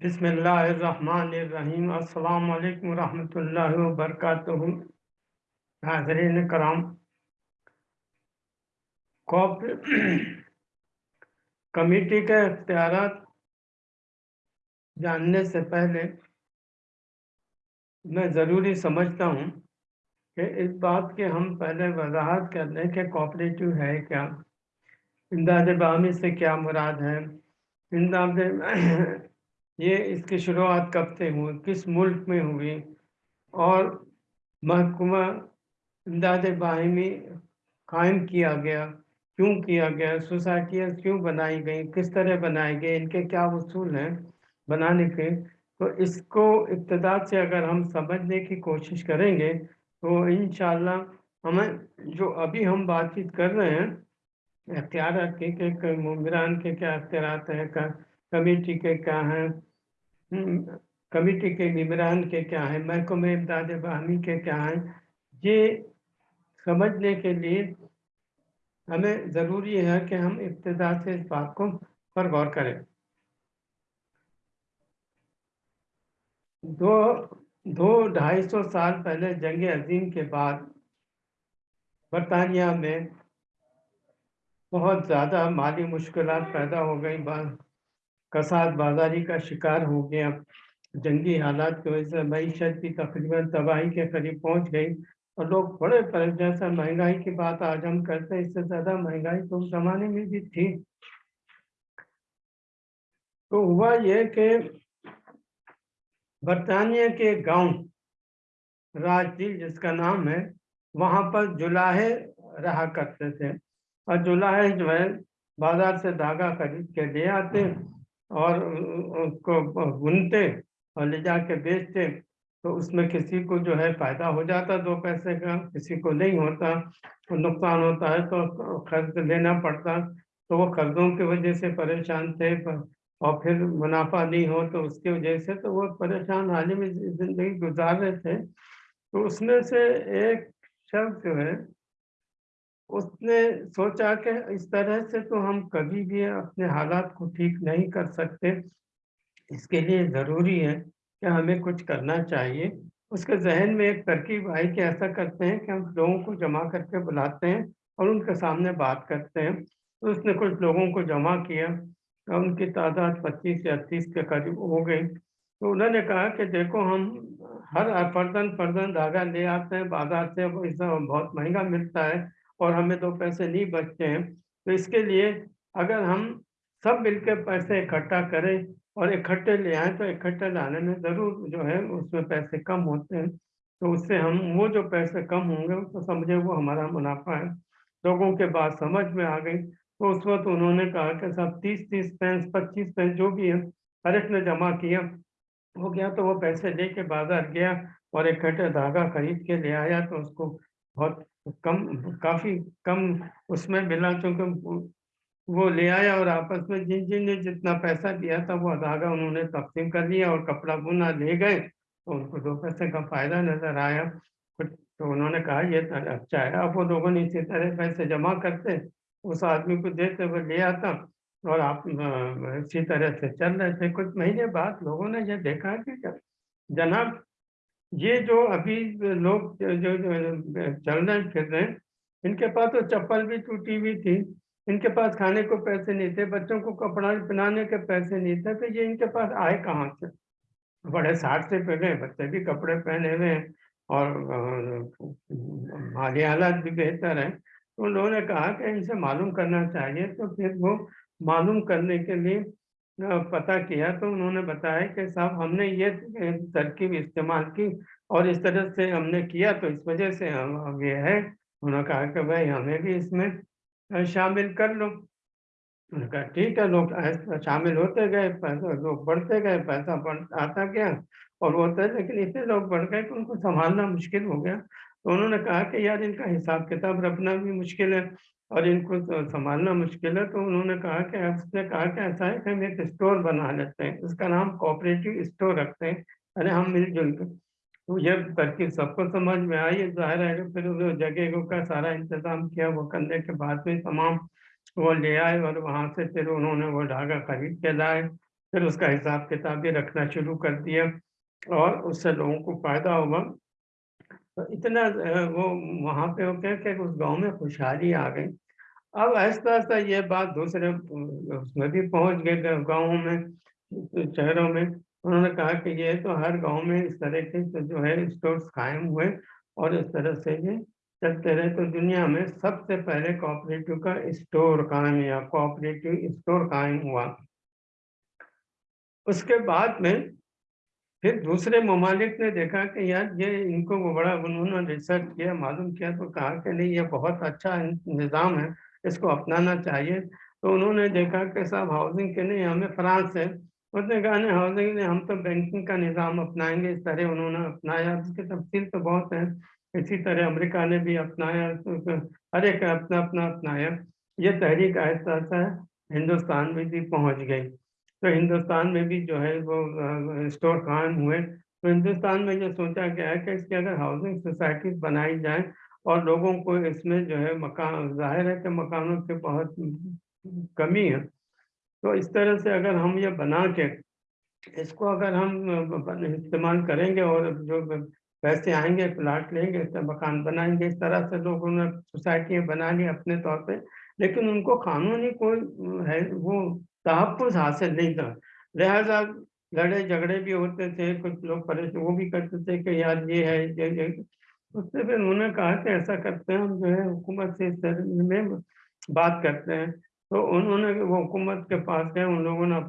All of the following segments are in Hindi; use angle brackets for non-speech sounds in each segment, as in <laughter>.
बिस्मिल्लाहिर्रहमानिर्रहीम। अस्सलाम वालेकुम रहमतुल्लाहि व बरकातुहू हाज़रीन कराम। कॉप <clears throat> कमेटी के अख्तियार जानने से पहले मैं ज़रूरी समझता हूँ कि इस बात के हम पहले वजाहत कर लें कि कोऑपरेटिव है क्या। इमदाद बामी से क्या मुराद है? इमदाद ये इसकी शुरुआत कब से हुई? किस मुल्क में हुई? और महकमा इमदाद बाहमी कायम किया गया? क्यों किया गया? सोसाइटियाँ क्यों बनाई गई? किस तरह बनाए गए? इनके क्या उसूल हैं बनाने के? तो इसको इब्तदा से अगर हम समझने की कोशिश करेंगे तो इन हमें जो अभी हम बातचीत कर रहे हैं अख्तियार के, के मुमरान के क्या अख्तियार हैं कमेटी के क्या हैं कमेटी के मेम्बरान के क्या हैं, महकमे इमदाद बाहमी के क्या हैं? ये समझने के लिए हमें ज़रूरी है कि हम इब्तदा से इस बात को पर गौर करें। दो दो ढाई सौ साल पहले जंग अजीम के बाद बरतानिया में बहुत ज़्यादा माली मुश्किल पैदा हो गई कसाद बाजारी का शिकार हो गया। जंगी हालात की वजह से मीशत भी तकरीबन तबाही के करीब पहुँच गई और लोग बड़े जैसा महँगाई की बात आज हम करते हैं, इससे ज़्यादा महँगाई तो ज़माने में भी थी। तो हुआ ये कि बरतानिया के गाँव राजदील जिसका नाम है, वहाँ पर जुलाहे रहा करते थे। और जुलाहे जो है, बाज़ार से धागा खरीद के ले आते। और उसको बुनते और ले जाके बेचते तो उसमें किसी को जो है फ़ायदा हो जाता दो पैसे का, किसी को नहीं होता तो नुकसान होता है तो खर्च लेना पड़ता तो वो कर्जों की वजह से परेशान थे और फिर मुनाफा नहीं हो तो उसकी वजह से तो वो परेशान हाल में ज़िंदगी गुजार रहे थे। तो उसमें से एक शख्स जो है उसने सोचा कि इस तरह से तो हम कभी भी अपने हालात को ठीक नहीं कर सकते। इसके लिए ज़रूरी है कि हमें कुछ करना चाहिए। उसके जहन में एक तरकीब आई कि ऐसा करते हैं कि हम लोगों को जमा करके बुलाते हैं और उनके सामने बात करते हैं। तो उसने कुछ लोगों को जमा किया और उनकी तादाद पच्चीस या तीस के करीब हो गई। तो उन्होंने कहा कि देखो, हम हर फर्जन फर्जन धागा ले आते हैं, बाज़ार से वो इस बहुत महँगा मिलता है। और हमें दो पैसे नहीं बचते हैं। तो इसके लिए अगर हम सब मिलकर पैसे इकट्ठा करें और इकट्ठे ले आए तो इकट्ठे लाने में ज़रूर जो है उसमें पैसे कम होते हैं। तो उससे हम, वो जो पैसे कम होंगे तो समझे, वो हमारा मुनाफा है। लोगों के बात समझ में आ गई। तो उस वक्त उन्होंने कहा कि सब तीस तीस पैंस, पच्चीस पैंस जो भी है हर एक ने जमा किया। वो गया तो वो पैसे लेके बाज़ार गया और इकट्ठे धागा खरीद के ले आया तो उसको बहुत कम, काफ़ी कम उसमें मिला क्योंकि वो ले आया और आपस में जिन जिन ने जितना पैसा दिया था, वो धागा उन्होंने तकसीम कर लिया और कपड़ा बुना ले गए। तो उनको दो पैसे का फ़ायदा नज़र आया। तो उन्होंने कहा, ये तो अच्छा है, अब वो लोगों ने इसी तरह पैसे जमा करते, उस आदमी को देते वो ले आता और आप इसी तरह से चल रहे थे। कुछ महीने बाद लोगों ने ये देखा कि जनाब ये जो अभी लोग जो, चल रहे फिर रहे हैं इनके पास तो चप्पल भी टूटी हुई थी इनके पास खाने को पैसे नहीं थे बच्चों को कपड़ा पहनाने के पैसे नहीं थे तो ये इनके पास आए कहाँ से? बड़े साठ से पहले बच्चे भी कपड़े पहने हुए हैं और माली हालात भी बेहतर है। तो उन्होंने कहा कि इनसे मालूम करना चाहिए तो फिर वो मालूम करने के लिए पता किया तो उन्होंने बताया कि साहब, हमने ये तरकीब इस्तेमाल की और इस तरह से हमने किया तो इस वजह से हम ये है। उन्होंने कहा कि भाई, हमें भी इसमें शामिल कर लो। उन्होंने कहा, ठीक है, लोग शामिल होते गए, पैसा, लोग बढ़ते गए, पैसा बढ़ आता गया और होता है, लेकिन इतने लोग बढ़ गए कि उनको संभालना मुश्किल हो गया। तो उन्होंने कहा कि यार, इनका हिसाब किताब रखना भी मुश्किल है। और इनको तो संभालना मुश्किल है तो उन्होंने कहा कि उसने कहा कि ऐसा है कि हम एक स्टोर बना लेते हैं, उसका नाम कोऑपरेटिव स्टोर रखते हैं। अरे हम मिलजुल कर तो ये तरकीब सबको समझ में आई, ज़ाहिर है कि फिर जगह का सारा इंतज़ाम किया, वो करने के बाद में तमाम वो ले आए और वहाँ से फिर उन्होंने वो धागा खरीद के लाए, फिर उसका हिसाब किताब भी रखना शुरू कर दिया और उससे लोगों को फ़ायदा हुआ। तो इतना वो वहाँ पे वो क्या क्या उस गाँव में खुशहाली आ गई। अब आहिस्ता आहिस्ता ये बात दूसरे उसमें भी पहुँच गए गाँव में शहरों में। उन्होंने कहा कि ये तो हर गाँव में इस तरह के तो जो है स्टोर्स कायम हुए और इस तरह से ये चलते रहे। तो दुनिया में सबसे पहले कोऑपरेटिव का स्टोर कायम या कोऑपरेटिव स्टोर कायम हुआ। उसके बाद में फिर दूसरे ममालिक ने देखा कि यार ये इनको वो बड़ा उन्होंने रिसर्च किया, मालूम किया तो कहा कि नहीं, ये बहुत अच्छा निज़ाम है, इसको अपनाना चाहिए। तो उन्होंने देखा कि साहब हाउसिंग के नहीं, हमें फ्रांस है उसने कहा, नहीं हाउसिंग ने हम तो बैंकिंग का निज़ाम अपनाएँगे, इस तरह उन्होंने अपनाया। उसकी तफसील तो बहुत है, इसी तरह अमेरिका ने भी अपनाया तो हर एक अपना अपना अपनाया। ये तहरीक आहिस्ता आहिस्ता हिंदुस्तान में भी पहुँच गई। तो हिंदुस्तान में भी जो है वो स्टोर कायम हुए तो हिंदुस्तान में ये सोचा गया है कि इसकी अगर हाउसिंग सोसाइटीज बनाई जाए और लोगों को इसमें जो है मकान, ज़ाहिर है कि मकानों की बहुत कमी है। तो इस तरह से अगर हम ये बना के इसको अगर हम इस्तेमाल करेंगे और जो पैसे आएँगे, प्लाट लेंगे तो मकान बनाएँगे, इस तरह से लोगों ने सोसाइटियाँ बना ली अपने तौर पे, लेकिन उनको कानूनी कोई है, वो तहफ़ हासिल नहीं था। लिहाजा लड़े झगड़े भी होते थे, कुछ लोग परेशान, वो भी करते थे कि यार ये है, ये ये। उससे फिर उन्होंने कहा कि ऐसा करते हैं, हम जो है हुकूमत से में बात करते हैं। तो उन्होंने वो हुकूमत के पास गए, उन लोगों ने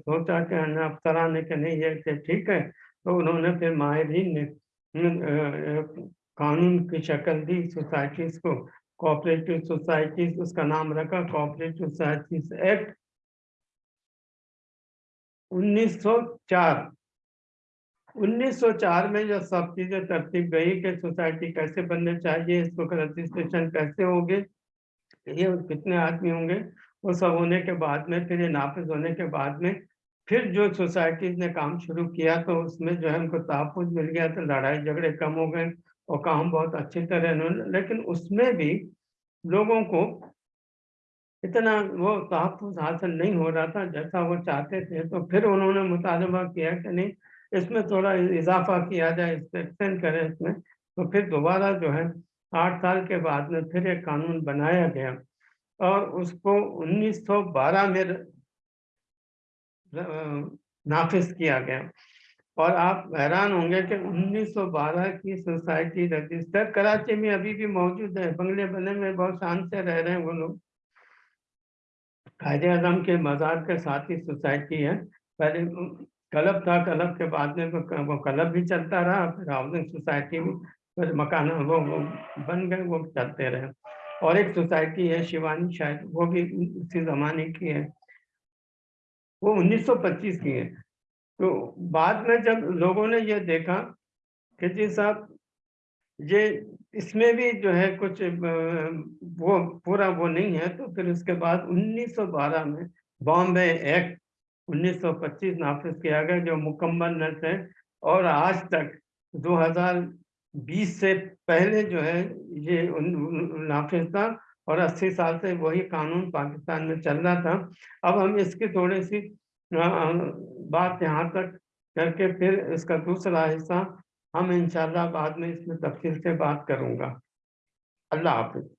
सोचा कि अफसरा ने कि नहीं ये ठीक है। तो उन्होंने फिर माहरीन ने कानून की शक्ल दी, सोसाइटीज़ को, कोऑपरेटिव सोसाइटीज़, उसका नाम रखा, कोऑपरेटिव सोसाइटीज़ एक्ट। 1904 1904 में जो सब चीज़ें तरतीब गई कि सोसाइटी कैसे बनने चाहिए, इसको रजिस्ट्रेशन कैसे होंगे, ये कितने आदमी होंगे, वो सब होने के बाद में, फिर ये नाफिज होने के बाद में, फिर जो सोसाइटीज ने काम शुरू किया तो उसमें जो है उनको तहफुज मिल गया तो लड़ाई झगड़े कम हो गए और काम बहुत अच्छी तरह लेकिन उसमें भी लोगों को इतना वो तहफ़ हासिल नहीं हो रहा था, जैसा वो चाहते थे तो फिर उन्होंने मुतालबा किया कि नहीं, इसमें थोड़ा इजाफा किया जाए इसमें एक्सटेंड करें इसमें। तो फिर दोबारा जो है, आठ साल के बाद में फिर एक कानून बनाया गया और उसको 1912 में नाफिज किया गया। और आप हैरान होंगे कि 1912 की सोसाइटी रजिस्टर, कराची में अभी भी मौजूद है, बंगले बने में बहुत शान से रह रहे हैं वो लोग। कायदे आज़म के मज़ार के साथ ही सोसाइटी है। पहले क्लब था क्लब के बाद में वो क्लब भी चलता रहा फिर हाउसिंग सोसाइटी फिर मकान वो, वो बन गए वो चलते रहे। और एक सोसाइटी है शिवानी शायद वो भी उसी ज़माने की है। वो 1925 की है। तो बाद में जब लोगों ने ये देखा कि जी साहब ये इसमें भी जो है कुछ वो पूरा वो नहीं है तो फिर उसके बाद 1912 में बॉम्बे एक्ट 1925 नाफिज किया गया, जो मुकम्मल न थे और आज तक 2020 से पहले जो है ये नाफिज था और 80 साल से वही कानून पाकिस्तान में चल रहा था। अब हम इसकी थोड़ी सी बात यहाँ तक करके फिर इसका दूसरा हिस्सा हम इंशाल्लाह बाद में इसमें तफसील से बात करूँगा। अल्लाह हाफिज।